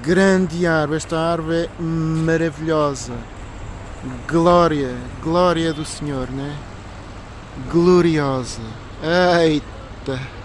Grande árvore, esta árvore é maravilhosa. Glória, glória do Senhor, né? Gloriosa. Eita!